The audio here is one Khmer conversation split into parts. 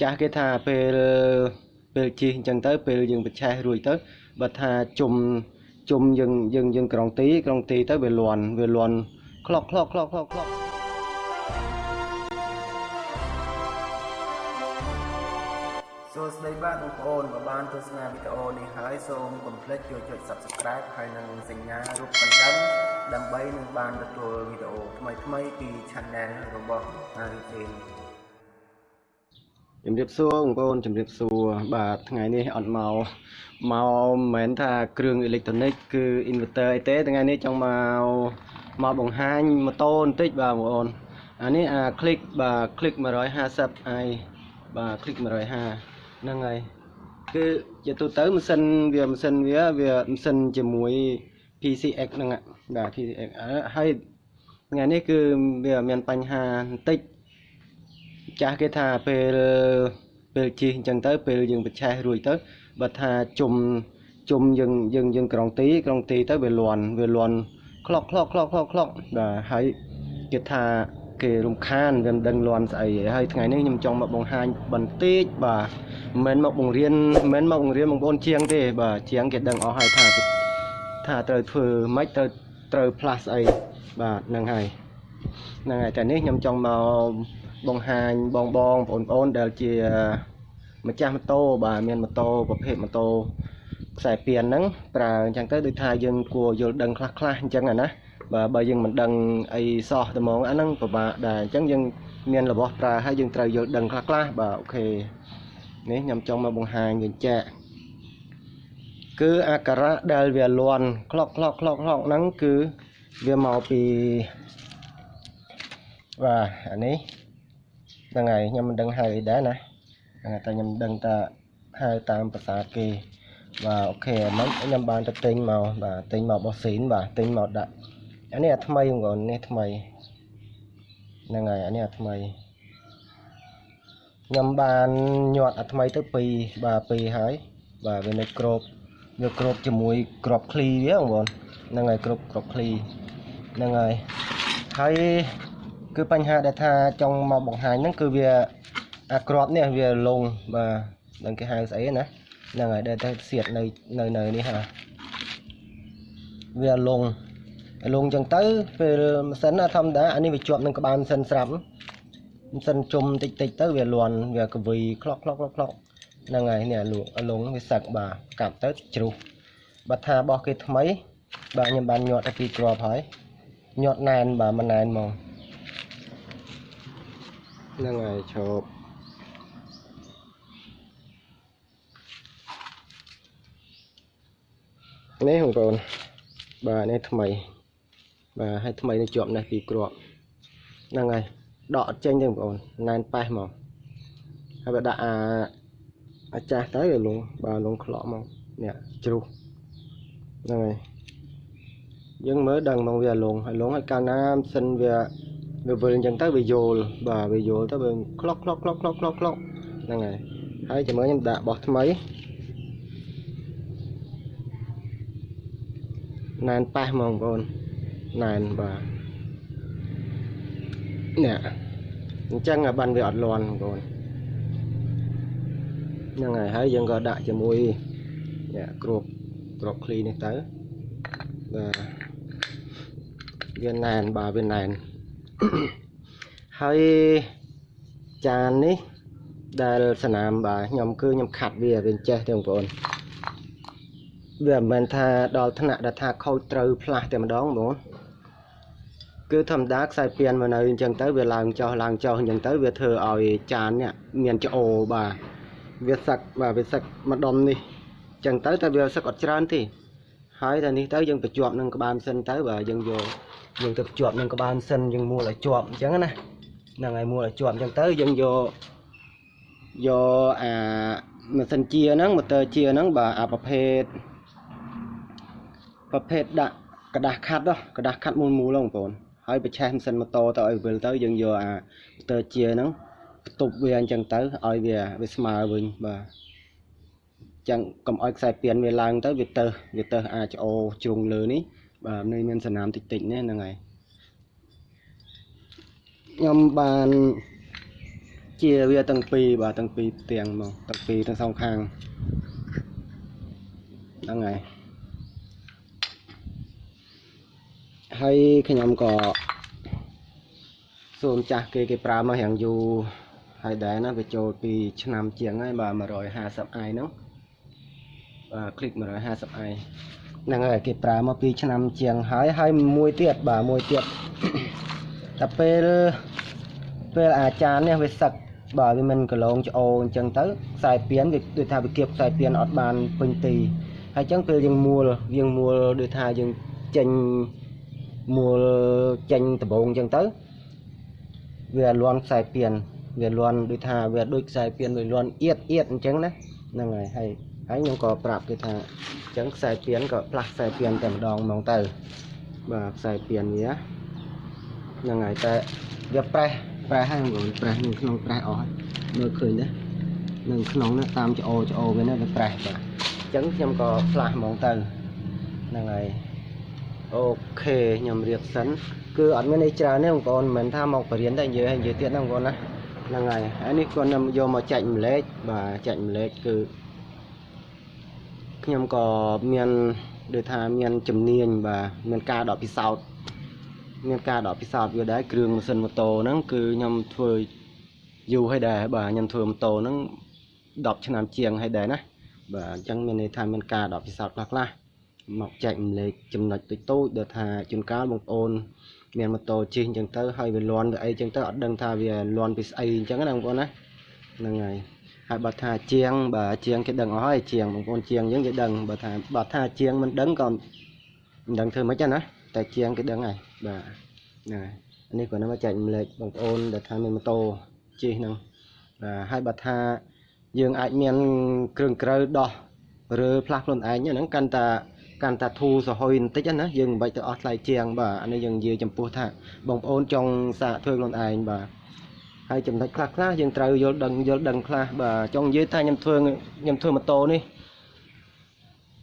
ចាស់គេថាពេលពេលជិះអញ្ចឹងទៅពេលយើងបញ្ឆេះរួចទៅបើថាជុំជុំយើងយើងយើងក្រុងទីក្រុងទីទៅវាលន់វាលន់ក្លុកក្លុកក្លុកក្លុកក្លុកសួស្តីបាទបងប្អូនបើបានទស្សនាវីដេអូនេះហើយសូមកុំភ្លេចចូលចុច Subscribe ហើយនិងសញ្ញារូបកណ្ដឹងដើម្បីនឹងបានទទួលវីដេអូថ្មីៗពី Channel របស់ Harry Jane ជំរាបសួរបងប្អូនជំរាបសួរបាទថ្ងៃនេះអត់មកមកមិនមែនថាគ្រឿងអេឡិចត្រូនិកគឺ inverter អីទេថ្ងៃនេះចង់មកមកបង្ហាញម៉ូតូបន្តិចបាទបងប្អូនអានេះអា click បាទ click 150 i បាទ click 150ហ្នឹងហើយគឺជាទូទៅម៉ាស៊ីនវាម៉ាស៊ីនវាវាម៉ាស៊ីនជាមួយ PCX ហ្នឹងបាទ PCX ហើយថ្ងៃនេះគឺវាមានបញ្ហាបន្តិច ចាស់គេថាពេលពេលជិះអញ្ចឹងទៅពេលយើងបញ្ឆេះរួចទៅបើថាជុំជុំយើងយើងយើងក្រុងទីក្រុងទីទៅវាលន់វាលន់ក្លុកក្លុកក្លុកក្លុកក្លុកបាទហើយគេថាគេរំខានវាមិនដឹងលន់ស្អីទេហើយថ្ងៃនេះខ្ញុំចង់មកបង្ហាញបន្តិចបាទមិនមែនមកបង្រៀនមិនមែនមកបង្រៀនបងប្អូនជាងទេបាទជាងគេដឹងអស់ហើយថាថាត្រូវធ្វើម៉េចត្រូវត្រូវផ្លាស់ស្អីបាទហ្នឹងហើយហ្នឹងហើយតែនេះខ្ញុំចង់មក បង្ហាញបងបងបងប្អូនដែលជាម្ចាស់ម៉ូតូបាទមានម៉ូតូប្រភេទម៉ូតូខ្សែពីនហ្នឹងប្រើអញ្ចឹងទៅដូចថាយើងគួរយល់ដឹងខ្លះខ្លះអញ្ចឹងណាបាទបើយើងមិនដឹងអីសោះតែហ្មងអាហ្នឹងពិបាកដែរអញ្ចឹងយើងមានរបស់ប្រើហើយយើងត្រូវយល់ដឹងខ្លះខ្លះបាទអូខេនេះខ្ញុំចង់មកបង្ហាញវិញចាក់គឺអាការៈដែលវាលន់ក្លុកក្លុកក្លុកក្លុកហ្នឹងគឺវាមកពីបាទអានេះ ហ្នឹងហើយខ្ញុំមិនដឹងហៅអីដែរណាហ្នឹងហើយតែខ្ញុំដឹងតែហៅតាមភាសាគេបាទអូខេមិនខ្ញុំបានទៅទិញមកបាទទិញមកបោះស៊ីនបាទទិញមកដាក់អានេះអាថ្មីបងប្អូននេះថ្មីហ្នឹងហើយអានេះអាថ្មីខ្ញុំបានញាត់អាថ្មីទៅ2បាទ2ហើយបាទវានៅក្របវាក្របជាមួយក្របឃ្លីវាបងប្អូនហ្នឹងហើយក្របក្របឃ្លីហ្នឹងហើយហើយ គឺបញ្ហាដែលថាចង់មកបង្ហាញហ្នឹងគឺវាអាក្របនេះវាលងបាទនឹងគេហៅស្អីណាហ្នឹងហើយដែលតែសៀតនៅនៅនៅនេះហ่าវាលងលងចឹងទៅពេលម៉ាស៊ីនធម្មតាអានេះវាជាប់នឹងក្បាលម៉ាស៊ីនស្រាប់ម៉ាស៊ីនជុំតិចតិចទៅវាលន់វាកវីក្លុកក្លុកក្លុកក្លុកហ្នឹងហើយនេះលងលងវាសឹកបាទកាប់ទៅជ្រុះបើថារបស់គេថ្មីបាទខ្ញុំបានញាត់ទៅពីក្របហើយញាត់ណែនបាទមិនណែនហ្មង ហ្នឹងហើយឈប់នេះបងប្អូនបាទនេះថ្មីបាទហើយថ្មីនេះជាប់នេះពីគ្រាប់ហ្នឹងហើយដកអត់ចេញទេបងប្អូនណែនប៉េះមកហើយបើដាក់អាអាចាស់ទៅវាលងបាទលងក្លក់មកនេះជ្រុះហ្នឹងហើយយើងមើលដឹងមកវាលងហើយលងហើយកាលណាម៉ាស៊ីនវា វាវិលអញ្ចឹងទៅវាយល់បាទវាយល់ទៅវាក្លុកក្លុកក្លុកក្លុកក្លុកក្លុកហ្នឹងហើយហើយចាំមើលខ្ញុំដាក់បោះថ្មីណែនប៉ះហ្មងបងប្អូនណែនបាទនេះអញ្ចឹងបានវាអត់លន់បងប្អូនហ្នឹងហើយហើយយើងក៏ដាក់ជាមួយនេះគ្របគ្របឃ្លីនេះទៅបាទវាណែនបាទវាណែន ហើយចាននេះដែលសនាមបាទខ្ញុំគឺខ្ញុំខាត់វាវាចេះទេបងប្អូនវាមិនមែនថាដល់ថ្នាក់ដែលថាខូចត្រូវផ្លាស់តែម្ដងបងប្អូនគឺធម្មតាខ្សែពីនមកនៅអញ្ចឹងទៅវាឡើងចុះឡើងចុះអញ្ចឹងទៅវាធ្វើឲ្យចាននេះមានច្អូបាទវាសឹកបាទវាសឹកម្ដុំនេះអញ្ចឹងទៅតែវាសឹកអត់ច្រើនទេហើយតែនេះទៅយើងបញ្ជាប់នឹងក្បាលម៉ាស៊ីនទៅបាទយើងយក យើងទៅភ្ជាប់នឹងក្បាលម៉ាស៊ីនយើងមួលឲ្យជាប់អញ្ចឹងណាហ្នឹងហើយមួលឲ្យជាប់អញ្ចឹងទៅយើងយកយកអាម៉ាស៊ីនជាហ្នឹងម៉ូទ័រជាហ្នឹងបាទអាប្រភេទប្រភេទដាក់กระดาษខាត់កระดาษខាត់មូលមូលបងប្អូនហើយបញ្ឆេះម៉ាស៊ីនម៉ូតូទៅឲ្យវិលទៅយើងយកអាម៉ូទ័រជាហ្នឹងបន្ទប់វាអញ្ចឹងទៅឲ្យវាវាស្មើវិញបាទចឹងកុំឲ្យខ្សែពៀនវាឡើងទៅវាទៅវាទៅអាចអូជ្រុងលើនេះ បាទនៅមានសណាមតិចតិចនេះហ្នឹងហើយខ្ញុំបាន ជាវាទាំងពីរបាទទាំងពីរផ្ទាំងមកទាំងពីរទាំងសងខាងហ្នឹងហើយហើយខ្ញុំក៏សូមចាស់គេគេប្រើមករៀងយូរហើយដែរណាវាចូលពីឆ្នាំជាងហើយបាទ150 i ហ្នឹងបាទคลิก 150i ហ្នឹងហើយគេប្រើមកពីឆ្នាំជាងហើយហើយមួយទៀតបាទមួយទៀតតែពេលពេលអាចារ្យនេះវាសឹកបាទវាមិនកន្លងច្អូអញ្ចឹងទៅខ្សែពៀនវាដូចថាវាគៀបខ្សែពៀនអត់បានពេញទីហើយអញ្ចឹងពេលយើងមួលយើងមួលដូចថាយើងចេញមួលចេញដបងអញ្ចឹងទៅវាលន់ខ្សែពៀនវាលន់ដូចថាវាដូចខ្សែពៀនវាលន់អៀតអៀតអញ្ចឹងណាហ្នឹងហើយហើយ ហើយខ្ញុំក៏ប្រាប់គេថាអញ្ចឹងខ្សែពៀនក៏ផ្លាស់ខ្សែពៀនតែម្ដងហ្មងទៅបាទខ្សែពៀនវាហ្នឹងហើយតែវាប្រេះប្រេះហើយបងប្រេះនឹងក្នុងប្រេះអស់ហើយមើលឃើញទេនឹងក្នុងនេះតាមច្អូច្អូវានេះវាប្រេះបាទអញ្ចឹងខ្ញុំក៏ផ្លាស់ហ្មងទៅហ្នឹងហើយអូខេខ្ញុំរៀបសិនគឺអត់មានអីច្រើនទេបងប្អូនមិនមែនថាមកបរៀនតែនិយាយនិយាយទៀតណាបងប្អូនណាហ្នឹងហើយហើយនេះគាត់ខ្ញុំយកមកចែកម្លែកបាទចែកម្លែកគឺ ខ្ញុំក៏មានដូចថាមានជំនាញបាទមានការដកពិសោធន៍មានការដកពិសោធន៍វាដែរគ្រឿងម៉ាស៊ីនម៉ូតូហ្នឹងគឺខ្ញុំធ្វើយូរហើយដែរបាទខ្ញុំធ្វើម៉ូតូហ្នឹង10ឆ្នាំជាងហើយដែរណាបាទអញ្ចឹងមានន័យថាមានការដកពិសោធន៍ខ្លះខ្លះមកចែករំលែកចំណុចតូចតូចដែលថាជួនកាលបងប្អូនមានម៉ូតូជិះអញ្ចឹងទៅហើយវាលន់ទៅអីអញ្ចឹងទៅអត់ដឹងថាវាលន់ពីស្អីអញ្ចឹងណាបងប្អូនណា ហ្នឹងហើយហើយបើថាជាងបាទជាងគេដឹងអស់ហើយជាងបងប្អូនជាងយើងគេដឹងបើថាបើថាជាងមិនដឹងក៏មិនដឹងធ្វើម៉េចណាតែជាងគេដឹងហើយបាទហ្នឹងហើយនេះគាត់នៅមកចែករំលែកបងប្អូនដែលថាមានម៉ូតូជិះហ្នឹងបាទហើយបើថាយើងអាចមានគ្រឿងក្រៅដោះឬផ្លាស់ខ្លួនឯងហ្នឹងកាន់តែកាន់តែធូរសហុយបន្តិចណាយើងមិនបាច់ទៅអស់ថ្លៃជាងបាទអានេះយើងនិយាយចំពោះថាបងប្អូនចង់សាកធ្វើខ្លួនឯងបាទ ហើយចំណុចខ្លះខ្លះយើងត្រូវយល់ដឹងយល់ដឹងខ្លះបាទចង់និយាយថាខ្ញុំធ្វើខ្ញុំធ្វើម៉ូតូនេះ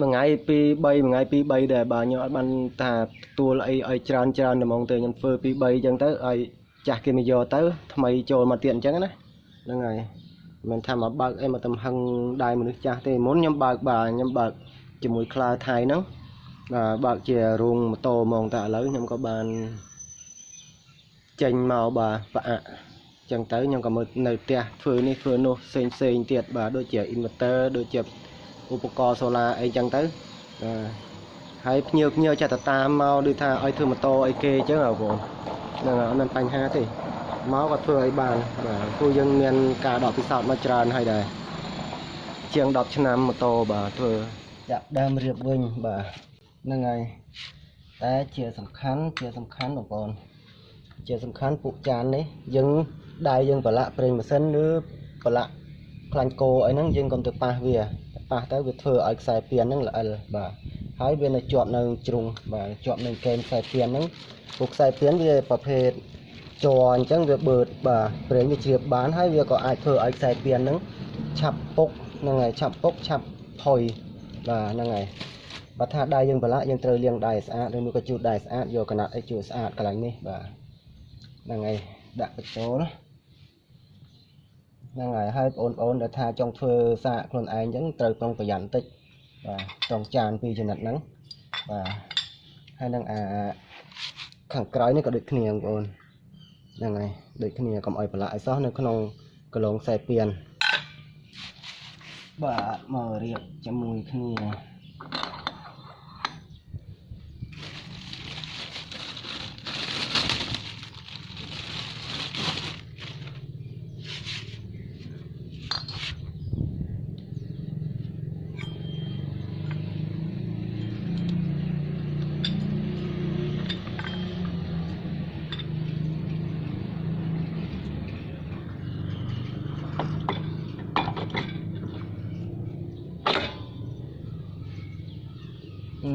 មួយថ្ងៃពី3មួយថ្ងៃពី3ដែរបាទខ្ញុំអត់បានថាទួលអីឲ្យច្រើនច្រើនតែហ្មងទៅខ្ញុំធ្វើពី3អញ្ចឹងទៅឲ្យចាស់គេមកយកទៅថ្មីចូលមកទៀតអញ្ចឹងណាហ្នឹងហើយមិនថាមកបើកអីមកទំហឹងដៃមនុស្សចាស់ទេមុនខ្ញុំបើកបាទខ្ញុំបើកជាមួយក្លាថៃហ្នឹងបាទបើកជារោងម៉ូតូហ្មងតែឥឡូវខ្ញុំក៏បានចេញមកបាទប្រអាក់ ចឹងទៅខ្ញុំក៏មើលនៅផ្ទះធ្វើនេះធ្វើនោះផ្សេងផ្សេងទៀតបាទដូចជា inverter ដូចជាឧបករណ៍សូឡាអីចឹងទៅបាទហើយភ្ញៀវភ្ញៀវចាត់តាមមកដូចថាឲ្យធ្វើម៉ូតូអីគេចឹងហ៎បងហ្នឹងអត់មានបញ្ហាទេមកក៏ធ្វើឲ្យបានបាទព្រោះយើងមានការដកពិសោធន៍មកច្រើនហើយដែរជាង10ឆ្នាំម៉ូតូបាទធ្វើចាប់ដើមរៀបវិញបាទហ្នឹងហើយតែជាសំខាន់ជាសំខាន់បងប្អូនជាសំខាន់ពួកចាននេះយើង ដៃយើងប្រឡាក់ប្រេងម៉ាស៊ីនឬប្រឡាក់ខ្លាញ់គោអីហ្នឹងយើងកុំទៅប៉ះវាប៉ះទៅវាធ្វើឲ្យខ្សែពៀនហ្នឹងល្អិលបាទហើយវានៅជាប់នៅជ្រុងបាទជាប់នៅកេនខ្សែពៀនហ្នឹងពួកខ្សែពៀនវាប្រភេទជ័រអញ្ចឹងវាបឺតបាទប្រេងវាជ្រាបបានហើយវាក៏អាចធ្វើឲ្យខ្សែពៀនហ្នឹងឆាប់ពុកហ្នឹងហើយឆាប់ពុកឆាប់ផុយបាទហ្នឹងហើយបើថាដៃយើងប្រឡាក់យើងត្រូវលាងដៃស្អាតឬមួយក៏ជូតដៃស្អាតយកកណាត់អីជូតស្អាតកន្លែងនេះបាទហ្នឹងហើយ ដាក់បញ្ចូលហ្នឹងហើយហើយបងប្អូនដែលថាចង់ធ្វើសាកខ្លួនឯងអញ្ចឹងត្រូវប្រុងប្រយ័ត្នបន្តិចបាទត្រង់ចានពីរចំណិតហ្នឹងបាទហើយនឹងអាខាងក្រោយនេះក៏ដូចគ្នាបងប្អូនហ្នឹងហើយដូចគ្នាកុំឲ្យប្រឡាក់ឲ្យសោះនៅក្នុងកន្លងខ្សែពៀនបាទមករៀបជាមួយគ្នា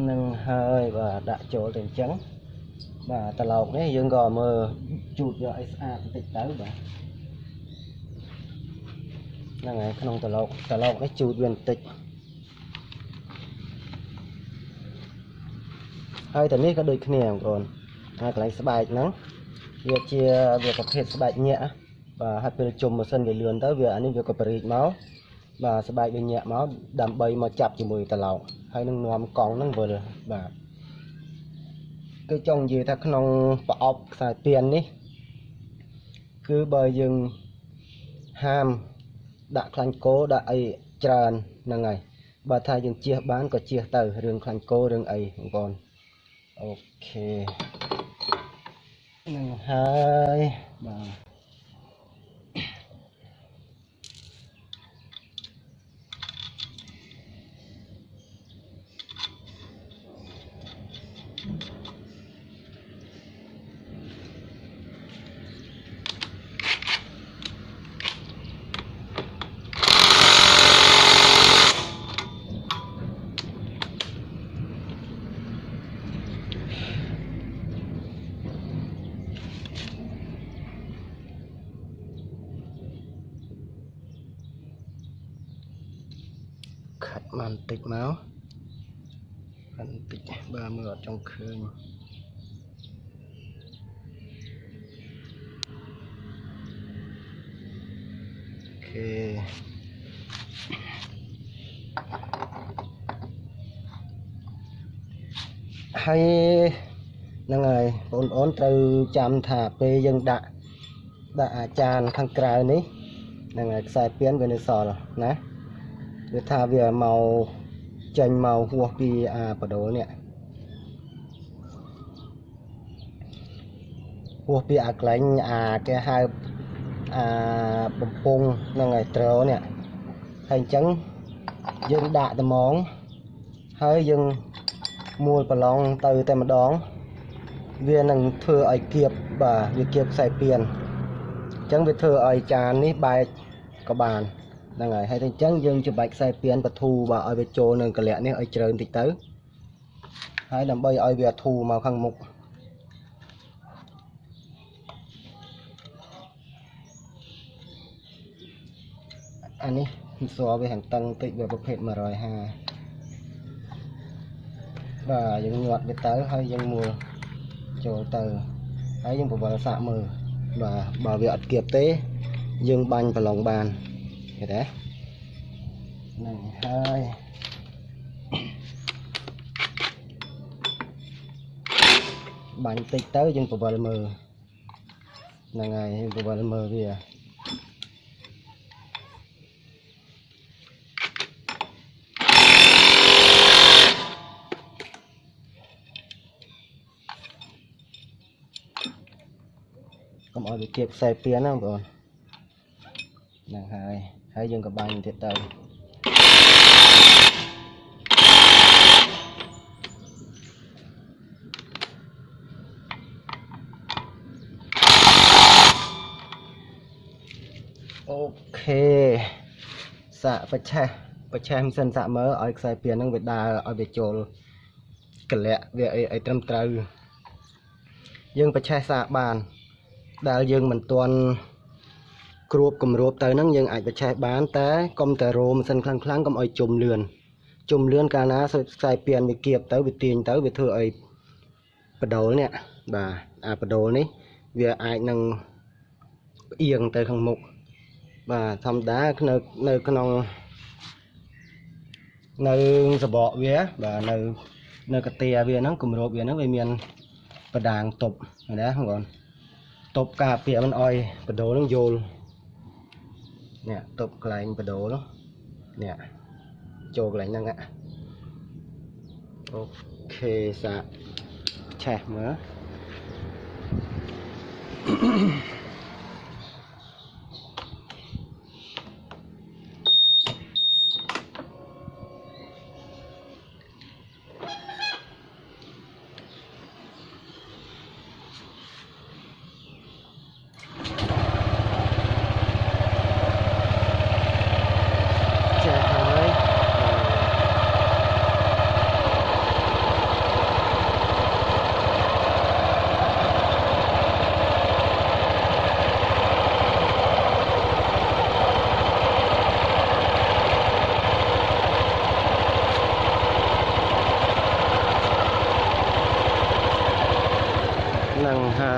នឹងហើយបាទដាក់ ចូលទៅអញ្ចឹងបាទត្រឡោកនេះយើងក៏មើលជូតយកឲ្យស្អាតបន្តិចទៅបាទហ្នឹងហើយក្នុងត្រឡោកត្រឡោកនេះជូតវាបន្តិចហើយតែនេះក៏ដូចគ្នាបងប្អូនហើយកន្លែងស្បែកហ្នឹងវាជាវាប្រភេទស្បែកញាក់បាទហើយពេលជុំម៉ាស៊ីនវាលឿនទៅវាអានេះវាក៏បរិចមកបាទស្បែកវាញាក់មកដើម្បីមកចាប់ជាមួយត្រឡោកហើយនឹងនាំកង់ហ្នឹងវិលបាទ គឺចង់និយាយថាក្នុងប្រអប់ខ្សែទៀននេះ គឺបើយើងហាមដាក់ខ្លាញ់គោដាក់អីច្រើនហ្នឹងហើយបើថាយើងជៀសបានក៏ជៀសទៅរឿងខ្លាញ់គោរឿងអីបងប្អូនអូខេហ្នឹងហើយបាទ ខាត់បានបន្តិចមកខាត់បន្តិចបើមើលអត់ចង់ឃើញអូខេហើយហ្នឹងហើយបងប្អូនត្រូវចាំថាពេលយើងដាក់ដាក់អាចារ្យខាងក្រៅនេះហ្នឹងហើយខ្សែពៀនវានៅសល់ណា គឺថាវាមកចេញមកហួសពីអាបដូលនេះហួសពីអាក្លែងអាគេហៅអាបំពង់ហ្នឹងហើយត្រនេះហើយអញ្ចឹងយើងដាក់ត្មងហើយយើងមួលប្រឡងទៅតែម្ដង វានឹងធ្វើឲ្យគៀបបាទវាគៀបខ្សែពៀនអញ្ចឹងវាធ្វើឲ្យចាននេះបែកក៏បាន ហ្នឹងហើយហើយតែអញ្ចឹងយើងច្បាច់ខ្សែពៀនបធូបាទឲ្យវាចូលនឹងកលៈនេះឲ្យជ្រើបន្តិចទៅហើយដើម្បីឲ្យវាធូមកខាងមុខអានេះសរវាហាងតឹងតិចវាប្រភេទ150បាទយើងញាត់វាទៅហើយយើងមួលចូលទៅហើយយើងប្រវល់សាក់មើលបាទបើវាអត់គៀបទេ យើងបាញ់ប្រឡងបាន ឃើញទេហ្នឹងហើយបាញ់តិចទៅយើងប្រវល់មើលហ្នឹងហើយប្រវល់មើ លវាកុំឲ្យវាគៀបខ្សែពៀនណាបងប្អូនហ្នឹងហើយហើយយើងក៏បាញ់ទៀតទៅអូខេសាកបច្ឆេះបច្ឆេះមិនសិនសាកមើលឲ្យខ្សែពៀនហ្នឹងវាដើរឲ្យវាចូលកលៈវាអីឲ្យត្រឹមត្រូវយើងបច្ឆេះសាកបានដែលយើងមិនទាន់ គ្រួបគម្របទៅហ្នឹងយើងអាចបច្ឆេះបានតែកុំតែរោមសិនខ្លាំងខ្លាំងកុំឲ្យជុំលឿនជុំលឿនកាលណាខ្សែពៀនវាគៀបទៅវាទាញទៅវាធ្វើឲ្យបដូលនេះបាទអាបដូលនេះវាអាចនឹងផ្អៀងទៅខាងមុខបាទធម្មតានៅនៅក្នុងនៅសបកវាបាទនៅនៅកាទាវាហ្នឹងគម្របវាហ្នឹងវាមានបដាងទប់ណាបងប្អូនទប់ការពារមិនអោយបដូលហ្នឹងយល់ នេះទប់កន្លែងបដូលនេះចូលកន្លែងហ្នឹងអូខេសាឆេះមើល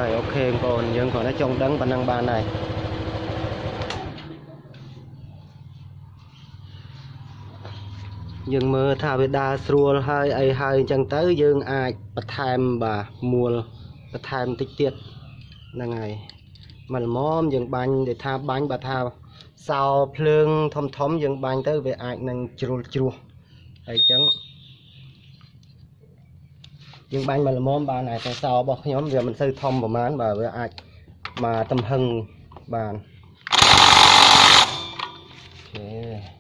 ហើយអូខេបងប្អូនយើងគ្រាន់តែចង់ដឹងប៉ុណ្ណឹងបានហើយយើងមើលថាវាដើរស្រួលហើយអីហើយអញ្ចឹងទៅយើងអាចបន្ថែមបាទមូលបន្ថែមតិចទៀតហ្នឹងហើយមកល្មមយើងបាញ់ដែលថាបាញ់បើថាសោភ្លើងធំធំយើងបាញ់ទៅវាអាចនឹងជ្រុលជ្រោះហើយអញ្ចឹង យើងបាញ់មកល្មមបានហើយតែសោរបស់ខ្ញុំវាមិនសូវធំប្រហែលបាទវាអាចមកទំហឹងបានអូខេ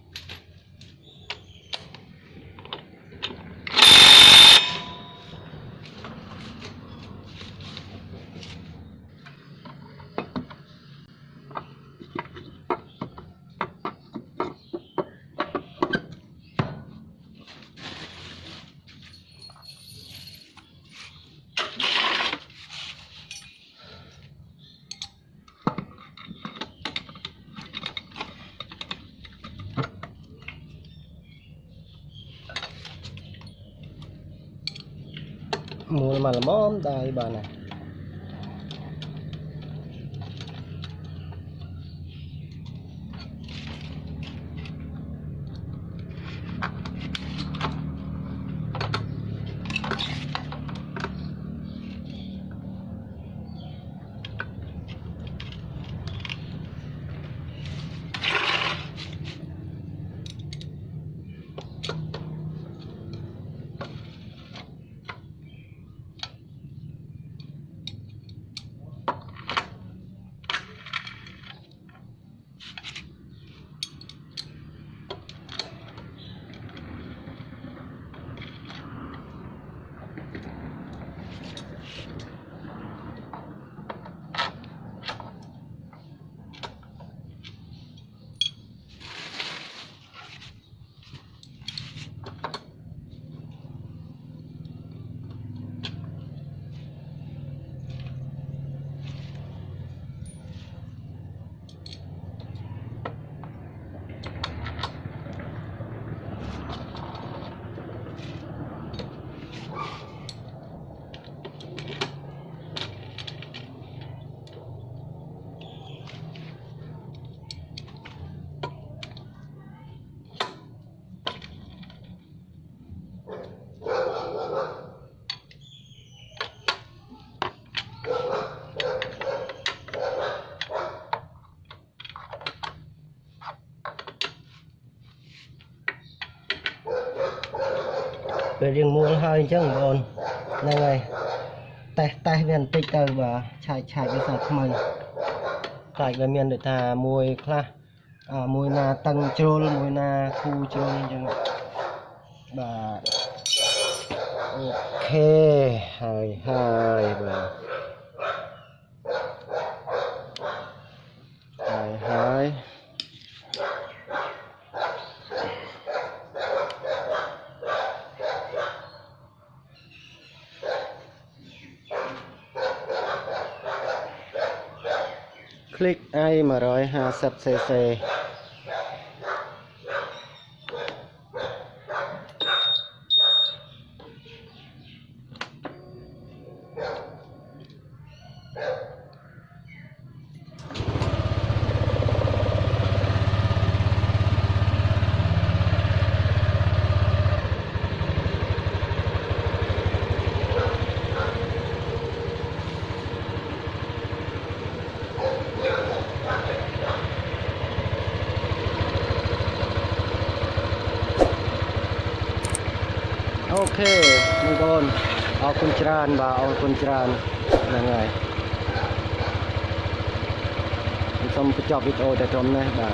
mua mà là móm đây bà này ពេលរៀងមួលហើយអញ្ចឹងបងប្អូនហ្នឹងហើយតេះតេះវាបន្តិចទៅបាទឆាយឆាយវាសាថ្មីខ្លាចវាមានដូចថាមួយខ្លះអាមួយណាតឹងជ្រុលមួយណាគូជ្រុលអញ្ចឹងបាទអូខេហើយហើយបាទហើយហើយ click i 150 អូខេបងប្អូនអរគុណច្រើនបាទអរគុណច្រើនហ្នឹងហើយខ្ញុំសូមបញ្ចប់វីដេអូតែត្រឹមនេះបាទ